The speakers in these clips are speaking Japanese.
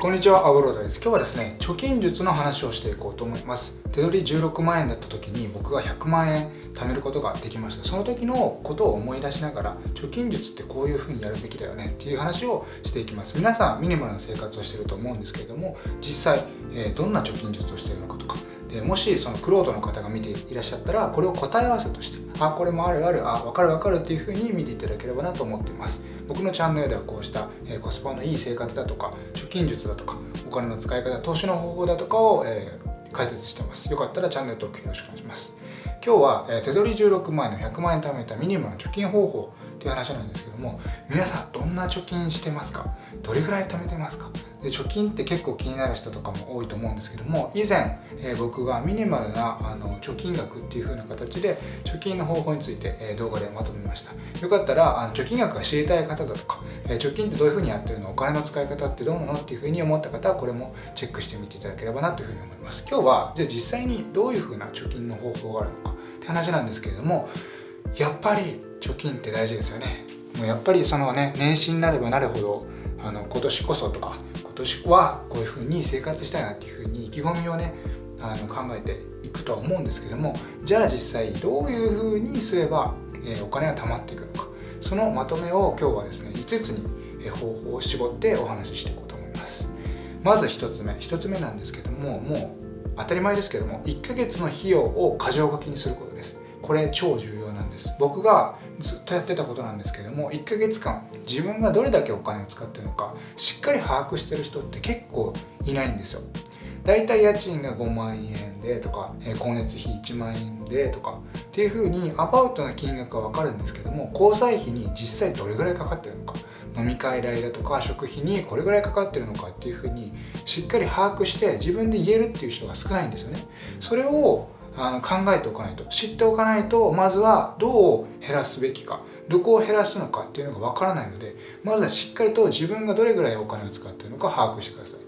こんにちは、アブローダです。今日はですね、貯金術の話をしていこうと思います。手取り16万円だった時に僕が100万円貯めることができました。その時のことを思い出しながら、貯金術ってこういう風にやるべきだよねっていう話をしていきます。皆さん、ミニマルな生活をしてると思うんですけれども、実際、え、どんな貯金術をしているのかとか、でもしそのクロートの方が見ていらっしゃったらこれを答え合わせとしてあこれもあるあるあ分かる分かるっていうふうに見ていただければなと思っています。僕のチャンネルではこうした、えコスパのいい生活だとか貯金術だとかお金の使い方投資の方法だとかを、えー、解説してます。よかったらチャンネル登録よろしくお願いします。今日は、え手取り16万円の100万円貯めたミニマムの貯金方法っていう話なんですけども皆さんどんな貯金してますか？どれぐらい貯めてますか？で貯金って結構気になる人とかも多いと思うんですけども以前、えー、僕がミニマルなあの貯金額っていう風な形で貯金の方法について、えー、動画でまとめました。よかったらあの貯金額が知りたい方だとか、えー、貯金ってどういう風にやってるの？お金の使い方ってどうなの？っていう風に思った方はこれもチェックしてみていただければなという風に思います。今日はじゃあ実際にどういう風な貯金の方法があるのかって話なんですけれどもやっぱり貯金って大事ですよね。もうやっぱりそのね年始になればなるほどあの今年こそとか今年はこういうふうに生活したいなっていうふうに意気込みをねあの考えていくとは思うんですけどもじゃあ実際どういうふうにすれば、えー、お金が貯まっていくのか。そのまとめを今日はですね5つに、方法を絞ってお話ししていこうと思います。まず1つ目1つ目なんですけどももう当たり前ですけども1ヶ月の費用を箇条書きにすることです。これ超重要なんです。僕がずっとやってたことなんですけども1ヶ月間自分がどれだけお金を使ってるのかしっかり把握してる人って結構いないんですよ。だいたい家賃が5万円でとか光熱費1万円でとかっていう風にアバウトな金額は分かるんですけども交際費に実際どれぐらいかかってるのか飲み会代だとか食費にこれぐらいかかってるのかっていう風にしっかり把握して自分で言えるっていう人が少ないんですよね。それをあの考えておかないと知っておかないとまずはどう減らすべきか。どこを減らすのかっていうのがわからないのでまずはしっかりと自分がどれぐらいお金を使ってるのか把握してください。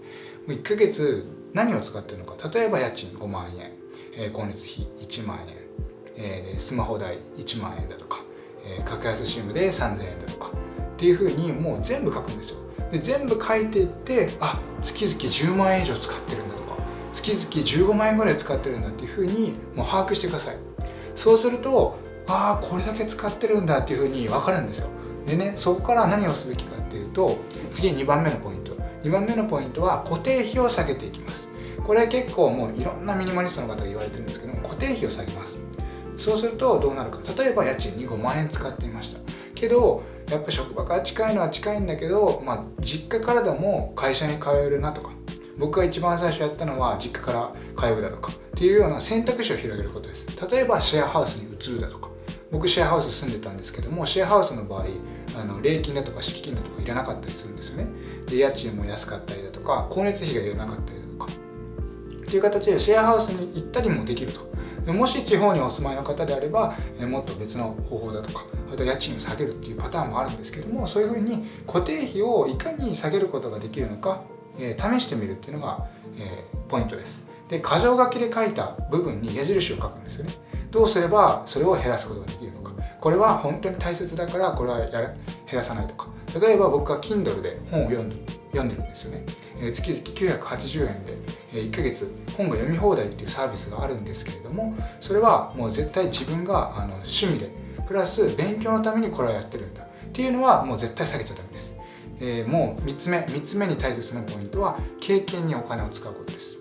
もう1ヶ月何を使ってるのか。例えば家賃5万円、えー、光熱費1万円、えー、スマホ代1万円だとか、えー、格安 SIM で3000円だとか。っていうふうにもう全部書くんですよ。で全部書いていってあ月々10万円以上使ってるんだとか。月々15万円ぐらい使ってるんだっていうふうにもう把握してください。そうするとああこれだけ使ってるんだっていうふうに分かるんですよ。でねそこから何をすべきかっていうと次2番目のポイント。2番目のポイントは固定費を下げていきます。これ結構もういろんなミニマリストの方が言われてるんですけど固定費を下げます。そうするとどうなるか。例えば家賃に5万円使っていました。けどやっぱ職場から近いのは近いんだけど、まあ、実家からでも会社に通えるなとか僕が一番最初やったのは実家から通うだとかっていうような選択肢を広げることです。例えばシェアハウスに移るだとか。僕シェアハウス住んでたんですけどもシェアハウスの場合あの礼金だとか敷金だとかいらなかったりするんですよね。で家賃も安かったりだとか光熱費がいらなかったりだとか。っていう形でシェアハウスに行ったりもできると。もし地方にお住まいの方であればもっと別の方法だとかあと家賃を下げるっていうパターンもあるんですけどもそういうふうに固定費をいかに下げることができるのかえー、試してみるっていうのが、えー、ポイントです。で箇条書きで書いた部分に矢印を書くんですよね。どうすればそれを減らすことができるのか。これは本当に大切だからこれはや減らさないとか。例えば僕は Kindle で本を読んで読んでるんですよね、えー、月々980円で、えー、1ヶ月本が読み放題っていうサービスがあるんですけれどもそれはもう絶対自分があの趣味でプラス勉強のためにこれをやってるんだ。っていうのはもう絶対下げちゃダメです。えー、もう3つ目3つ目に大切なポイントは経験にお金を使うことです。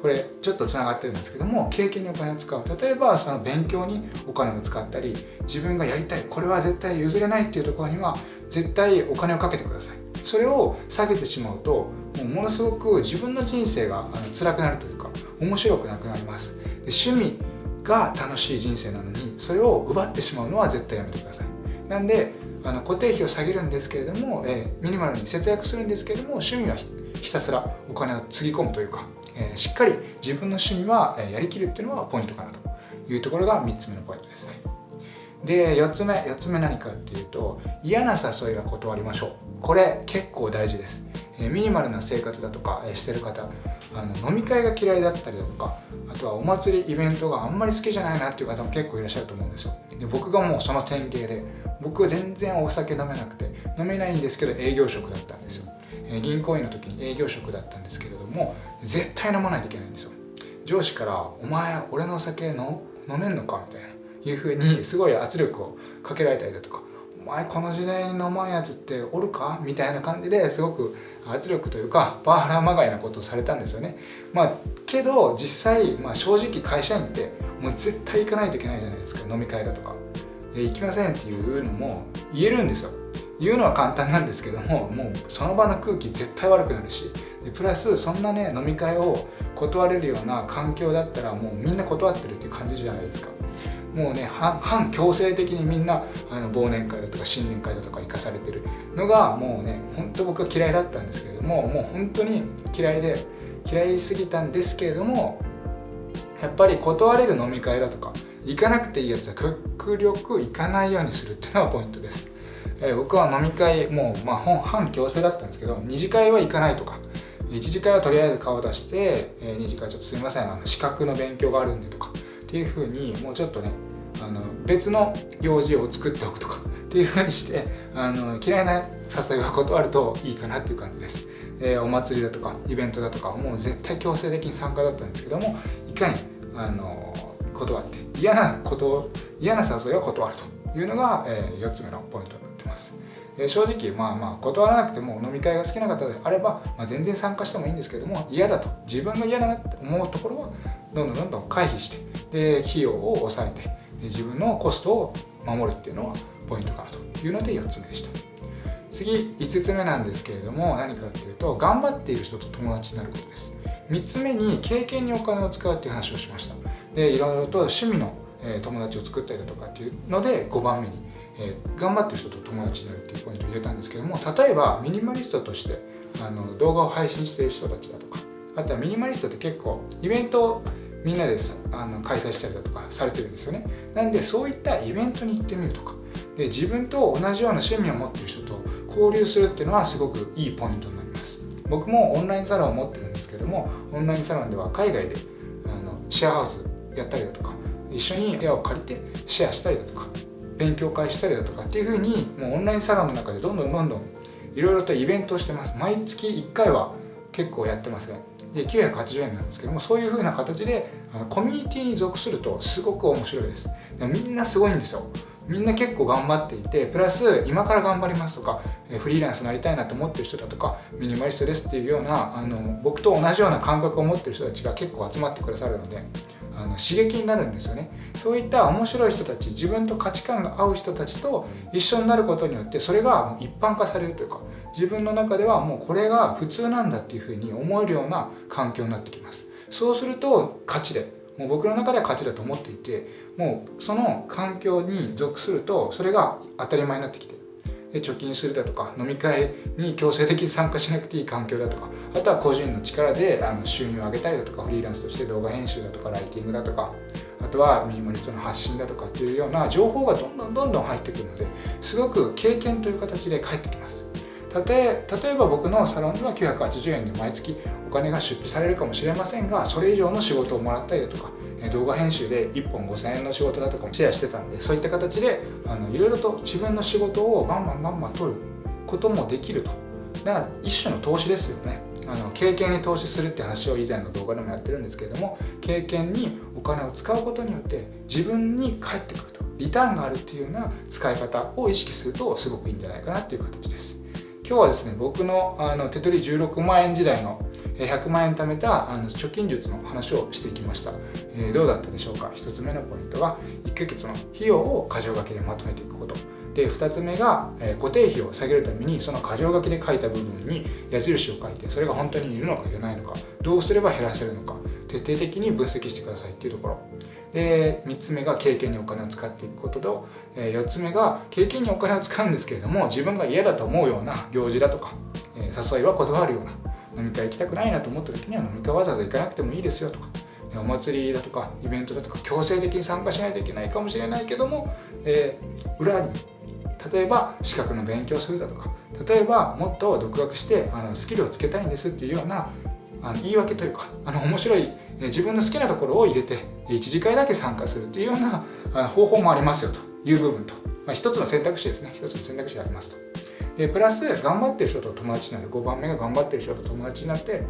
これちょっとつながってるんですけども経験にお金を使う。例えばその勉強にお金を使ったり自分がやりたいこれは絶対譲れないっていうところには絶対お金をかけてください。それを下げてしまうともうものすごく自分の人生があの辛くなるというか面白くなくなります。で趣味が楽しい人生なのにそれを奪ってしまうのは絶対やめてください。なんであの固定費を下げるんですけれども、えー、ミニマルに節約するんですけれども趣味はひたすらお金をつぎ込むというか、えー、しっかり自分の趣味は、えやりきるっていうのはポイントかなというところが3つ目のポイントですね。で4つ目4つ目何かっていうと嫌な誘いは断りましょう。これ結構大事です、え、ミニマルな生活だとか、えしてる方あの飲み会が嫌いだったりだとかあとはお祭りイベントがあんまり好きじゃないなっていう方も結構いらっしゃると思うんですよで僕がもうその典型で僕は全然お酒飲めなくて飲めないんですけど営業職だったんですよ銀行員の時に営業職だったんですけれども絶対飲まないといけないんですよ上司から「お前俺の酒の飲めんのか?」みたいないうふうにすごい圧力をかけられたりだとか「お前この時代に飲まんやつっておるか?」みたいな感じですごく圧力というかパワハラまがいなことをされたんですよね。まあけど実際、まあ、正直会社員ってもう絶対行かないといけないじゃないですか。飲み会だとか。行きませんっていうのも言えるんですよ。言うのは簡単なんですけどももうその場の空気絶対悪くなるし。プラスそんなね飲み会を断れるような環境だったらもうみんな断ってるっていう感じじゃないですか。もうね反強制的にみんなあの忘年会だとか新年会だとか行かされてるのがもうね本当僕は嫌いだったんですけれどももう本当に嫌いで嫌いすぎたんですけれどもやっぱり断れる飲み会だとか行かなくていいやつは極力行かないようにするっていうのがポイントです、えー、僕は飲み会もう、まあ、反強制だったんですけど2次会は行かないとか1次会はとりあえず顔出して、えー、2次会ちょっとすいませんあの資格の勉強があるんでとかっていうふうにもうちょっとね別の用事を作っておくとかっていうふうにしてあの嫌いな誘いは断るといいかなっていう感じです、えー、お祭りだとかイベントだとかもう絶対強制的に参加だったんですけどもいかにあの断って嫌なこと嫌な誘いは断るというのが、えー、4つ目のポイントになってます、えー、正直まあまあ断らなくても飲み会が好きな方であれば、まあ、全然参加してもいいんですけども嫌だと自分が嫌だなって思うところはどんどんどんどん回避してで費用を抑えて自分のコストを守るっていうのはポイントかなというので4つ目でした。次5つ目なんですけれども何かっていうと頑張っている人と友達になることです。3つ目に経験にお金を使うっていう話をしました。でいろいろと趣味の、友達を作ったりだとかっていうので5番目に、え、頑張ってる人と友達になるっていうポイントを入れたんですけども例えばミニマリストとしてあの動画を配信してる人たちだとかあとはミニマリストって結構イベントをみんなであの開催したりだとかされてるんですよね。なんでそういったイベントに行ってみるとか。で自分と同じような趣味を持ってる人と交流するっていうのはすごくいいポイントになります。僕もオンラインサロンを持ってるんですけどもオンラインサロンでは海外であのシェアハウスやったりだとか一緒に部屋を借りてシェアしたりだとか勉強会したりだとかっていうふうにもうオンラインサロンの中でどんどんどんどんいろいろとイベントをしてます。毎月1回は結構やってますね。で980円なんですけどもそういう風な形であのコミュニティに属するとすごく面白いです。でみんなすごいんですよ。みんな結構頑張っていてプラス今から頑張りますとかフリーランスになりたいなと思ってる人だとかミニマリストですっていうようなあの僕と同じような感覚を持ってる人たちが結構集まってくださるのであの刺激になるんですよね。そういった面白い人たち自分と価値観が合う人たちと一緒になることによってそれが一般化されるというか自分の中ではもうこれが普通なんだっていうふうに思えるような環境になってきます。そうすると価値でもう僕の中では価値だと思っていてもうその環境に属するとそれが当たり前になってきてで貯金するだとか飲み会に強制的に参加しなくていい環境だとかあとは個人の力であの収入を上げたりだとかフリーランスとして動画編集だとかライティングだとかあとはミニマリストの発信だとかっていうような情報がどんどんどんどん入ってくるのですごく経験という形で返ってきます。例え例えば僕のサロンでは980円で毎月お金が出費されるかもしれませんがそれ以上の仕事をもらったりだとか動画編集で1本5000円の仕事だとかもシェアしてたんでそういった形であのいろいろと自分の仕事をバンバンバンバン取ることもできると。だから一種の投資ですよね。あの経験に投資するって話を以前の動画でもやってるんですけれども経験にお金を使うことによって自分に返ってくると。リターンがあるっていうような使い方を意識するとすごくいいんじゃないかなっていう形です。今日はですね僕のあの手取り16万円時代の100万円貯めたあの貯金術の話をしていきました、えー、どうだったでしょうか？1つ目のポイントは1ヶ月の費用を箇条書きでまとめていくこと。で2つ目が、えー、固定費を下げるためにその箇条書きで書いた部分に矢印を書いてそれが本当にいるのかいらないのかどうすれば減らせるのか。徹底的に分析してくださいっていうところ。で3つ目が経験にお金を使っていくことと、え4つ目が経験にお金を使うんですけれども自分が嫌だと思うような行事だとか、え誘いは断るような飲み会行きたくないなと思った時には飲み会わざわざ行かなくてもいいですよとかお祭りだとかイベントだとか強制的に参加しないといけないかもしれないけども、えー、裏に例えば資格の勉強するだとか例えばもっと独学してあのスキルをつけたいんですっていうようなあの言い訳というかあの面白い自分の好きなところを入れて1次会だけ参加するっていうような方法もありますよという部分と、まあ、一つの選択肢ですね。一つの選択肢がありますと。でプラス頑張ってる人と友達になる。5番目が頑張ってる人と友達になって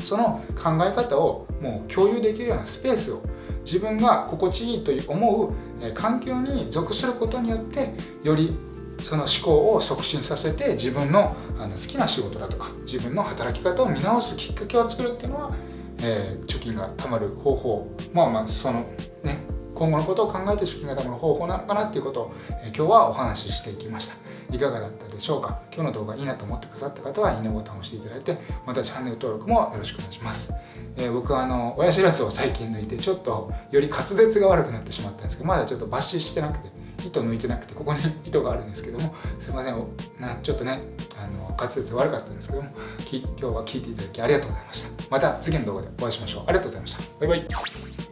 その考え方をもう共有できるようなスペースを自分が心地いいと思う環境に属することによってよりその思考を促進させて自分のあの好きな仕事だとか自分の働き方を見直すきっかけを作るっていうのは、えー、貯金が貯まる方法まあまあそのね今後のことを考えて貯金が貯まる方法なのかなっていうことを、えー、今日はお話ししていきました。いかがだったでしょうか？今日の動画いいなと思ってくださった方はいいねボタンを押していただいてまたチャンネル登録もよろしくお願いします。えー、僕はあの親知らずを最近抜いてちょっとより滑舌が悪くなってしまったんですけどまだちょっと抜歯してなくて糸抜いてなくてここに糸があるんですけどもすいませんなちょっとねあの滑舌悪かったんですけども今日は聞いていただきありがとうございました。また次の動画でお会いしましょう。ありがとうございました。バイバイ。